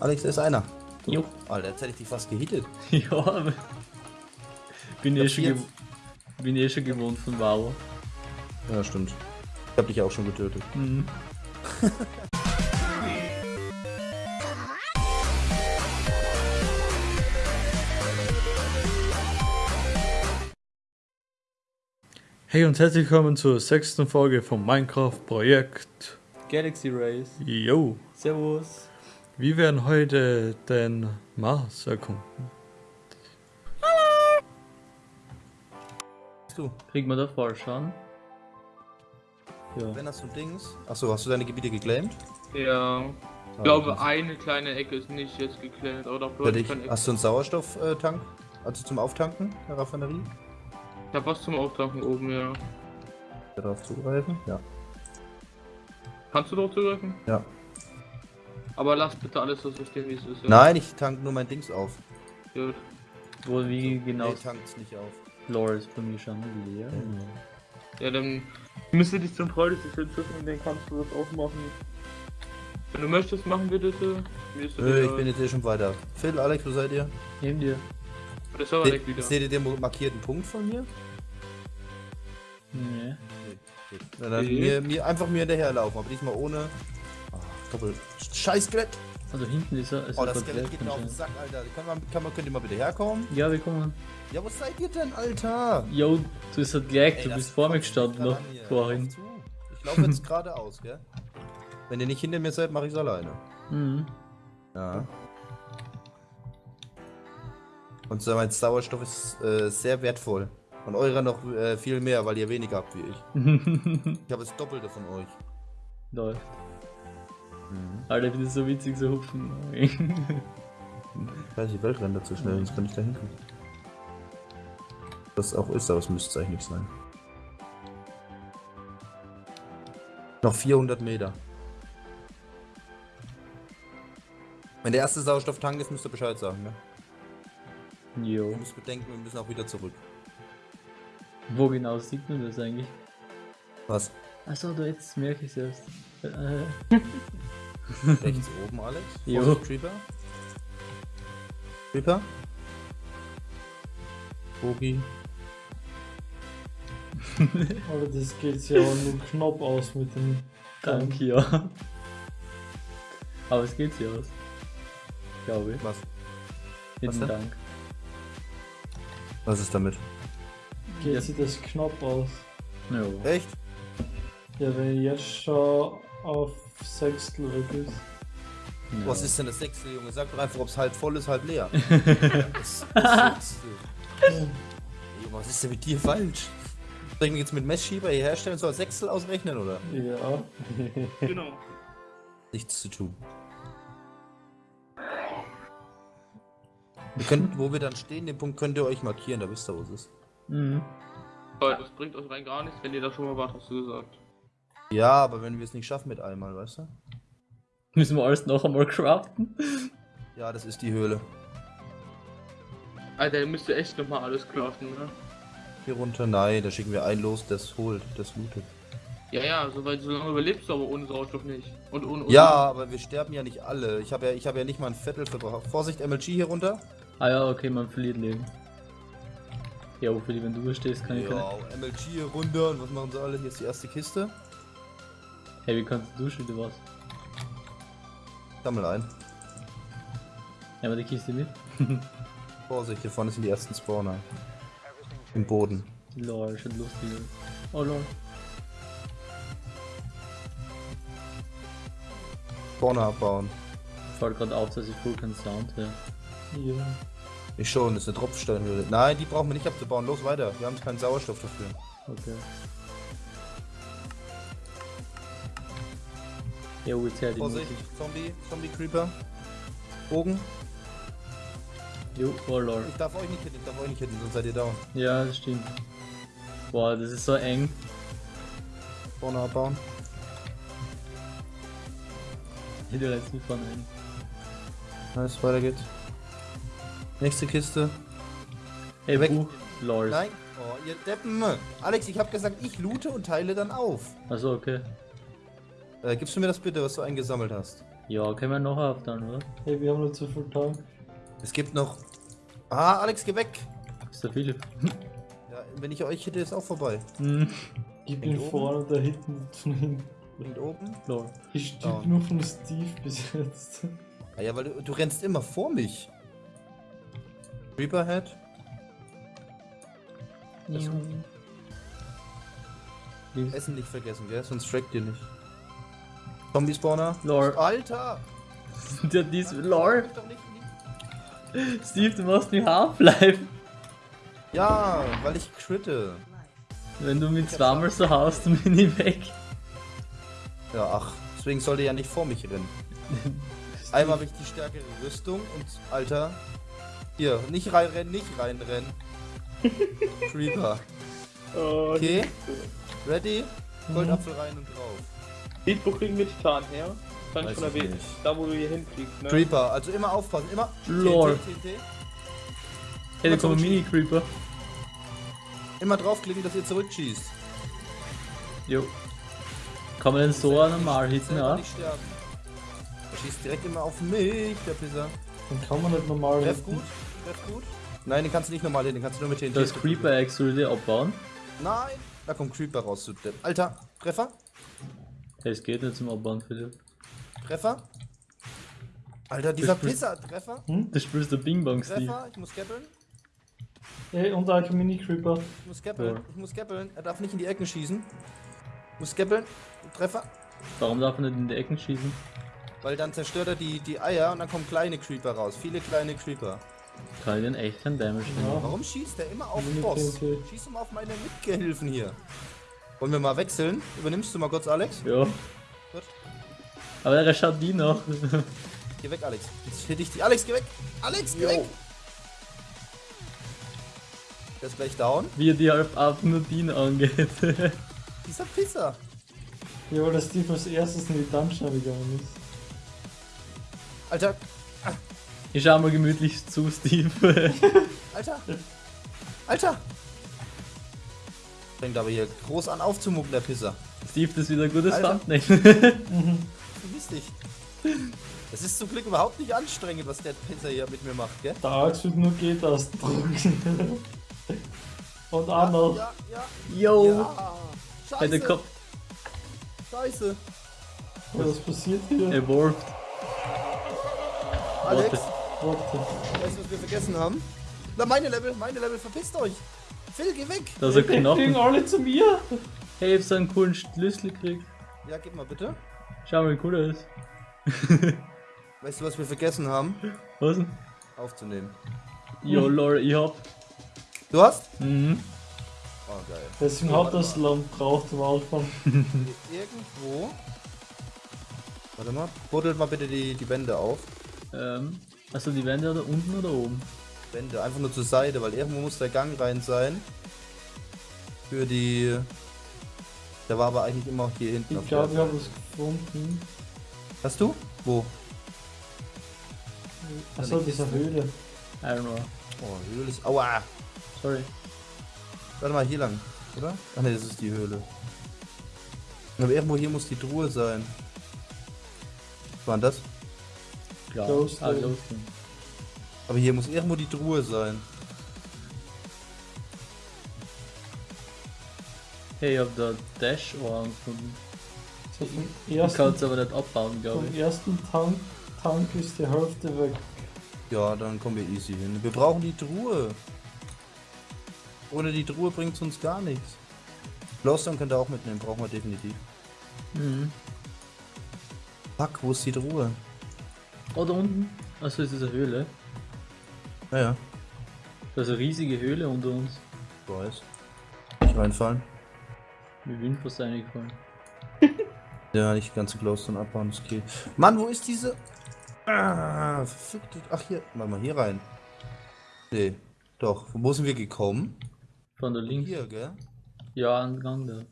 Alex, da ist einer. Jo. Alter, jetzt hätte ich dich fast gehittet. Ja, aber. Bin eh, Ich schon bin eh schon gewohnt von Wow. Ja, stimmt. Ich hab dich auch schon getötet. Mhm. Hey und herzlich willkommen zur sechsten Folge vom Minecraft-Projekt. Galaxy Race. Yo! Servus. Wir werden heute den Mars erkunden. Bist du? Kriegt man da Vorschauen? Ja. Wenn hast du Dings? Achso, hast du deine Gebiete geclaimed? Ja. Ich glaube, eine kleine Ecke ist nicht jetzt geklärt. Oder Für dich. ich Hast du einen Sauerstofftank? Also zum Auftanken der Raffinerie? habe was zum Auftanken oben, ja. Darauf zugreifen? Ja. Kannst du drauf zugreifen? Ja. Aber lass bitte alles so System, wie es ist. Ja. Nein, ich tank nur mein Dings auf. Gut. Wo, wie genau? Nee, tankt's nicht auf. Lore ist bei mir schon leer. Ja, dann müsste dich zum Freundesystem hinzufügen und dann kannst du das auch machen. Wenn du möchtest, machen wir das. äh, Mir ist das Nö, ich bin jetzt hier schon weiter. Phil, Alex, wo seid ihr? Neben dir. Der Server Se wieder. seht ihr den markierten Punkt von mir? Nee. Na, dann Nee. mir, mir einfach mir hinterherlaufen, aber diesmal ohne. Doppel. Scheiß Skelett! Also hinten ist er. Ist Oh, das Skelett geht mir auf den. Sack, Alter. Kann man, kann man, könnt ihr mal bitte herkommen? Ja, wir kommen. Ja, wo seid ihr denn, Alter? Yo, du bist halt gleich, Ey, du bist vor mir gestanden noch vorhin. Ich laufe jetzt geradeaus, gell? Wenn ihr nicht hinter mir seid, mache ich's alleine. Mhm. Ja. Und so mein Sauerstoff ist äh, sehr wertvoll. Und eurer noch äh, viel mehr, weil ihr weniger habt wie ich. Ich habe das Doppelte von euch. Läuft. Mhm. Alter, das ist so witzig, so hupfen. Ich weiß, die Welt rennt zu schnell, sonst kann ich da hinkommen. Das auch ist, aber es müsste eigentlich nicht sein. Noch 400 Meter. Wenn der erste Sauerstofftank ist, müsst ihr Bescheid sagen, ne? Jo. Ihr müsst bedenken, wir müssen auch wieder zurück. Wo genau sieht man das eigentlich? Was? Achso, da jetzt merke ich es erst. Rechts oben, Alex? Jo. Vorsicht, Creeper. Creeper? Bogi. Aber das geht ja auch nur knapp aus mit dem Danke, ja. Aber es geht ja aus. Glaube ich. Was? Mit Was? Dank. Was ist damit? Geht Ja. sich das knapp aus. Jo. Echt? Ja, wenn jetzt schon auf Sechstel ist. Ja. Was ist denn das Sechstel, Junge? Sag doch einfach, ob es halb voll ist, halb leer. das, das. Junge, was ist denn mit dir falsch? Soll ich mich jetzt mit Messschieber hier herstellen und so als Sechstel ausrechnen, oder? Ja. Genau. Nichts zu tun. Wir können, wo wir dann stehen, den Punkt könnt ihr euch markieren, da wisst ihr, wo es ist. Mhm. Aber das bringt euch rein gar nichts, wenn ihr da schon mal wart, hast du gesagt. Ja, aber wenn wir es nicht schaffen mit einmal, weißt du? Müssen wir alles noch einmal craften? Ja, das ist die Höhle. Alter, ihr müsst ihr echt nochmal alles craften, ne? Hier runter, nein, da schicken wir ein los, das holt, das lootet. Ja, ja, so, weil so lange überlebst du aber ohne Sauerstoff nicht. Und ohne. Ja, aber wir sterben ja nicht alle. Ich habe ja, ich habe ja nicht mal ein Viertel verbraucht. Vorsicht, MLG hier runter. Ah ja, okay, man verliert Leben. Ja, für die, wenn du stehst, kann ich keine. Ja, MLG hier runter. Und was machen sie alle? Hier ist die erste Kiste. Hey, wie kannst du schon was? Sammel ein. Ja, aber die Kiste mit. Vorsicht, hier vorne sind die ersten Spawner. Im Boden. Lol, schon lustig. Oh lol. Spawner abbauen. Fällt gerade auf, dass ich voll keinen Sound höre. ja. Ich schon, das ist eine Tropfsteinhöhle. Nein, die brauchen wir nicht abzubauen. Los weiter. Wir haben keinen Sauerstoff dafür. Okay. Ja, jetzt her die Vorsicht. Zombie, Zombie Creeper. Bogen. Jo, oh lol. Ich darf euch nicht hitten, ich darf euch nicht hitten, sonst seid ihr down. Ja, das stimmt. Boah, das ist so eng. Spawner abbauen. Hier der letzten von eng. Nice, weiter geht's. Nächste Kiste. Ey, Weg. Buch. Lol. Nein. Oh, ihr Deppen. Alex, ich hab gesagt, ich loote und teile dann auf. Achso, okay. Äh, gibst du mir das bitte, was du eingesammelt hast? Ja, können wir noch auf dann, oder? Hey, wir haben nur zu viel Tank. Es gibt noch. Ah, Alex, geh weg! Ist der Philipp. Ja, wenn ich euch hätte, ist auch vorbei. Hm. Ich bin oben? vorne, da hinten von hinten. Und oben? Lol. Ich stieg Down. nur von Steve bis jetzt. Ah ja, weil du, du rennst immer vor mich. Reaperhead? Links. Essen nicht vergessen, gell? Sonst trackt ihr nicht. Zombie-Spawner? Lol. Alter! Der dies. Lol. Guck doch nicht in die- Steve, du machst mir Half-Life. Ja, weil ich critte. Wenn du mich zweimal so haust, dann bin ich weg. Ja, ach. Deswegen sollte er ja nicht vor mich rennen. Einmal habe ich die stärkere Rüstung und, Alter. Hier, nicht reinrennen, nicht reinrennen. Creeper. Oh, Okay. Ready? Goldapfel rein und drauf. Steve, wo kriegen wir Titan her? Kann ich schon erwähnen. Da, wo du hier hinfliegst, ne? Creeper, also immer aufpassen, immer. TNT. Hey, da kommen Mini-Creeper. Immer draufklicken, dass ihr zurückschießt. Jo. Kann man den so normal hitten, Selber ja? nicht sterben. Er schießt direkt immer auf mich, der Pisser. Dann kann man nicht normal Treff hitten. gut, treff gut. Nein, den kannst du nicht normal hin, den kannst du nur mit TNT. Das Creeper Egg soll die abbauen. Nein, da kommt Creeper raus, du Depp. Alter, Treffer, es geht nicht zum Abbauen, Philipp. Treffer. Alter, dieser Das Pisser, Treffer, Du spielst der Bing Bong, Steve. Treffer, ich muss gappeln, Ey, und ein Mini-Creeper. ich muss gappeln, Ja. ich muss gappeln. Er darf nicht in die Ecken schießen. Ich muss gappeln, Treffer, Warum darf er nicht in die Ecken schießen? weil dann zerstört er die, die Eier und dann kommen kleine Creeper raus. Viele kleine Creeper. Kann ich denn echt keinen Damage nehmen? Ja. Warum schießt er immer auf Mini den Boss? TNT. Schieß immer auf meine Mitgehilfen hier. Wollen wir mal wechseln? Übernimmst du mal kurz, Alex? Ja. Gut. Aber er schaut die noch. Geh weg, Alex. Jetzt hätte ich die. Alex, geh weg! Alex, geh Jo. weg! Der ist gleich down. Wie er die halb ab nur die angeht. Dieser Pisser. Ja, weil der Steve als erstes in die Dungeon gegangen ist. Alter, ich schau mal gemütlich zu, Steve. Alter. Alter. Fängt aber hier groß an aufzumucken, der Pisser. Steve, das ist wieder ein gutes. Thumbnail. Vergiss dich. Das ist zum Glück überhaupt nicht anstrengend, was der Pisser hier mit mir macht, gell? Der wird nur G-Tasten drücken. Und noch. Ja, ja, Yo! ja. Scheiße, Kopf scheiße. Was passiert hier? evolved. Alex, Warte. Warte. weißt du, was wir vergessen haben? Na, meine Level, meine Level, verpisst euch. Phil, geh weg. Da ist ein Die fliegen Knochen. alle zu mir. Hey, ich hab so einen coolen Schlüssel gekriegt. Ja, gib mal bitte. Schau mal, wie cool er ist. Weißt du, was wir vergessen haben? Was denn? Aufzunehmen. Yo, lol, ich hab. Du hast? Mhm. Oh, geil. Deswegen hat das Land braucht am Anfang. Irgendwo. Warte mal, buddelt mal bitte die, die Wände auf. Ähm, also die Wände oder unten oder oben? Wände, einfach nur zur Seite, weil irgendwo muss der Gang rein sein. Für die. Der war aber eigentlich immer hier hinten. Ich auf glaube, wir haben was gefunden. Hast du? Wo? Achso, diese Höhle. I don't know. Oh, Höhle ist. Aua! Sorry. Warte mal, hier lang, oder? Ach ne, das ist die Höhle. Aber irgendwo hier muss die Truhe sein. Was war denn das? Ghost ah, Lane. Aber hier muss irgendwo die Truhe sein. Hey, ich hab da Dash-Ohren gefunden. So vom Du ersten, kannst aber nicht abbauen, glaube vom ich. ersten Tank, Tank ist die Hälfte weg. Ja, dann kommen wir easy hin. Wir brauchen die Truhe. Ohne die Truhe bringt uns gar nichts. Glowstone könnt ihr auch mitnehmen, brauchen wir definitiv. Mhm. Fuck, wo ist die Truhe? Oh, da unten. Achso, ist das eine Höhle? Naja, Da ist eine riesige Höhle unter uns. ich weiß. Nicht reinfallen. Mir bin fast eingefallen. Ja, nicht die ganze Glowstone abbauen, das geht. Mann, wo ist diese... Ah, verfickte... Ach, hier. Warte mal, hier rein. Nee, doch. Wo sind wir gekommen? Von der links. Hier, gell? Ja, an den Gang da.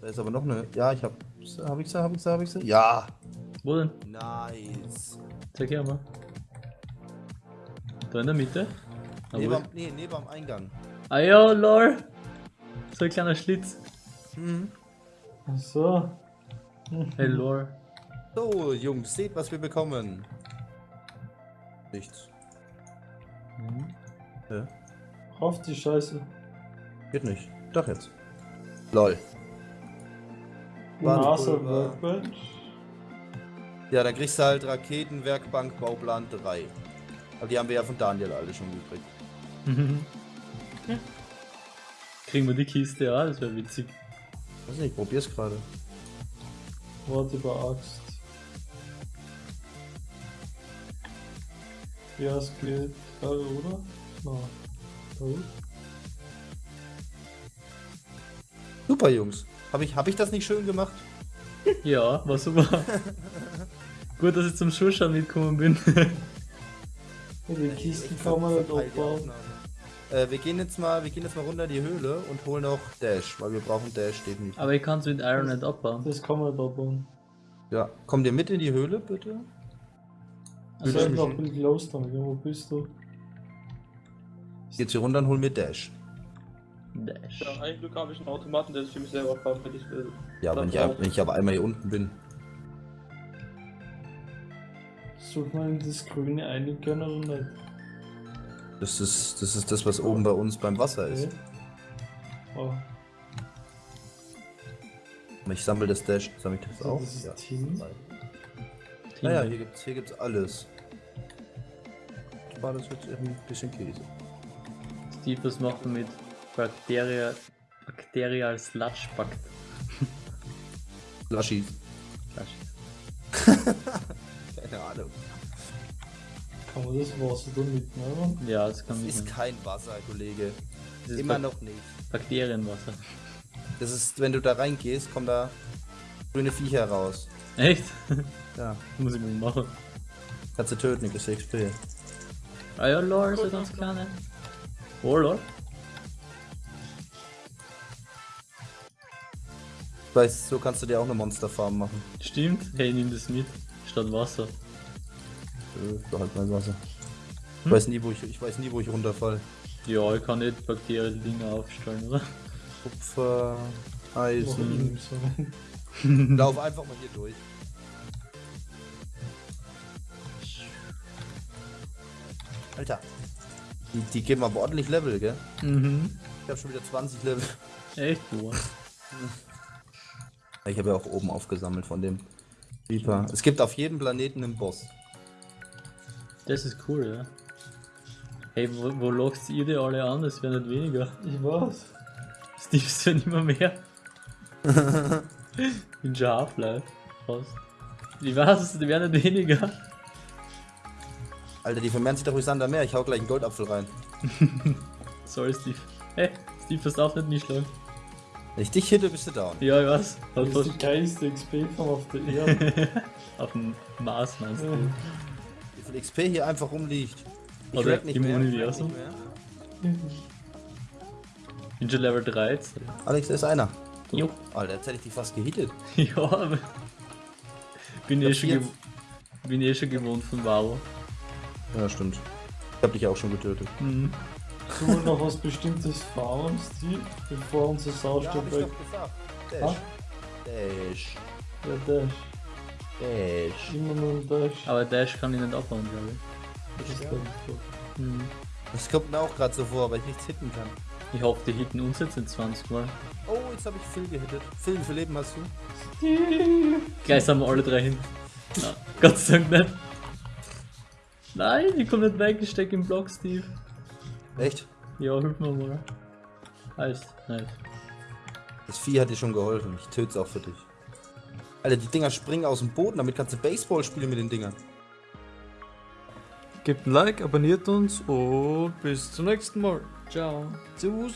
Da ist aber noch eine... Ja, ich hab... Hab ich sie, hab ich sie, hab ich sie? Ja! Wo denn? Nice. Zeig her mal. Da in der Mitte? Ah, Neben am, nee, neben am Eingang. ah ja, lol. So ein kleiner Schlitz. Mhm. Achso. Hey, lol. So, Jungs, seht, was wir bekommen. Nichts. Mhm. Ja, Auf die Scheiße. geht nicht. Doch jetzt. Lol. NASA Warnpulver. Workbench. Ja, dann kriegst du halt Raketenwerkbank Bauplan 3. Aber die haben wir ja von Daniel alle schon gekriegt. Mhm. Kriegen wir die Kiste, ja, das wäre witzig. Weiß nicht, ich probier's gerade. Warte über Axt. Ja, es geht. Da, oder? Na. Da. Super, Jungs. Habe ich, hab ich das nicht schön gemacht? Ja, war super. Gut, dass ich zum Schuscher mitgekommen bin. Ja, die Kisten kann man abbauen. Aufnahme. Äh, wir gehen jetzt mal, wir gehen jetzt mal runter in die Höhle und holen auch Dash, weil wir brauchen Dash definitiv. Aber ich kann es mit Iron nicht abbauen. Das kann man nicht abbauen. Ja, kommt ihr mit in die Höhle, bitte? Also ich noch bin los dann. Wo bist du? Jetzt hier runter und holen mir Dash. Dash. Ja, ein Glück habe ich einen Automaten, der sich für mich selber kauft, wenn ich will. Ja, wenn ich, wenn ich aber einmal hier unten bin. Sollte man in das Grüne einigen können oder nicht? Das ist, das ist das, was oben bei uns beim Wasser ist. Oh, Ich sammle das Dash. Sammle ich das so, auch? das ist Ja. Tin. Naja, hier gibt's, hier gibt's alles. War das jetzt eben ein bisschen Käse. Steve, was macht man mit Bakteria, Bakterial Sludge Pakt? Laschi. Sludge. Keine Ahnung. Kann man das Wasser da mitnehmen? Ja, das kann Das ich ist kein Wasser, Kollege. Ist Immer Bak noch nicht. Bakterienwasser. Das ist, wenn du da reingehst, kommen da grüne Viecher raus. Echt? Ja. Muss ich mal machen. Kannst du töten, das ist XP. Ah ja, lol, so ganz kleine. Oh lol. Weißt so kannst du dir auch eine Monsterfarm machen. Stimmt. Hey, nimm das mit. Statt Wasser. Äh, Behalt mein Wasser. Ich Hm? weiß nie, wo ich, ich weiß nie, wo ich runterfall. Ja, ich kann nicht Bakterien-Dinger aufstellen, oder? Kupfer, Eisen. so. Lauf einfach mal hier durch. Alter. Die, die geben aber ordentlich Level, gell? Mhm. Ich hab schon wieder 20 Level. Echt, boah. Ich habe ja auch oben aufgesammelt von dem Reaper. Es gibt auf jedem Planeten einen Boss. Das ist cool, ja. Hey, wo, wo lockst ihr die alle an? Es werden nicht weniger. Ich weiß. Steve ist ja nicht mehr mehr. In Half-Life. Fast. Ich weiß, die werden nicht weniger. Alter, die vermehren sich doch wie Sand am Meer. Ich hau gleich einen Goldapfel rein. Sorry, Steve. Hey, Steve, das darf nicht mich schlagen. Wenn ich dich hitte, bist du down. Ja, ich weiß. Das ist die fast geilste XP-Form auf der Erde. auf dem Mars meinst du? Wie viel XP hier einfach rumliegt. Ich Oder nicht im mehr. Universum. nicht mehr. Bin schon Level 13. Alex, da ist einer. Jo. Alter, jetzt hätte ich dich fast gehittet. Ja, aber. Bin eh, schon bin eh schon gewohnt von Varo. Ja, stimmt. Ich hab dich auch schon getötet. Mhm. Tun wir noch was Bestimmtes fahren, Steve, bevor unser Sauerstoff weg. gesagt. Ah? Dash. Ja, Dash. Dash. Immer nur ein Dash. Aber Dash kann ich nicht abbauen, glaube ich. Das ist nicht so. Mhm. Das kommt mir auch gerade so vor, weil ich nichts hitten kann. Ich hoffe, die hitten uns jetzt in 20 Mal. Oh, jetzt habe ich Phil gehittet. Phil, wie viel Leben hast du? Steve! Gleich sind wir alle drei hin. Na, Gott sei Dank nicht. Nein, ich komme nicht weg, ich stecke im Block, Steve. Echt? Ja, hilf mir mal. Heißt, nice. Das Vieh hat dir schon geholfen. Ich töt's auch für dich. Alter, die Dinger springen aus dem Boden, damit kannst du Baseball spielen mit den Dingern. Gebt ein Like, abonniert uns und bis zum nächsten Mal. Ciao. Servus.